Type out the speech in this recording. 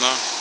на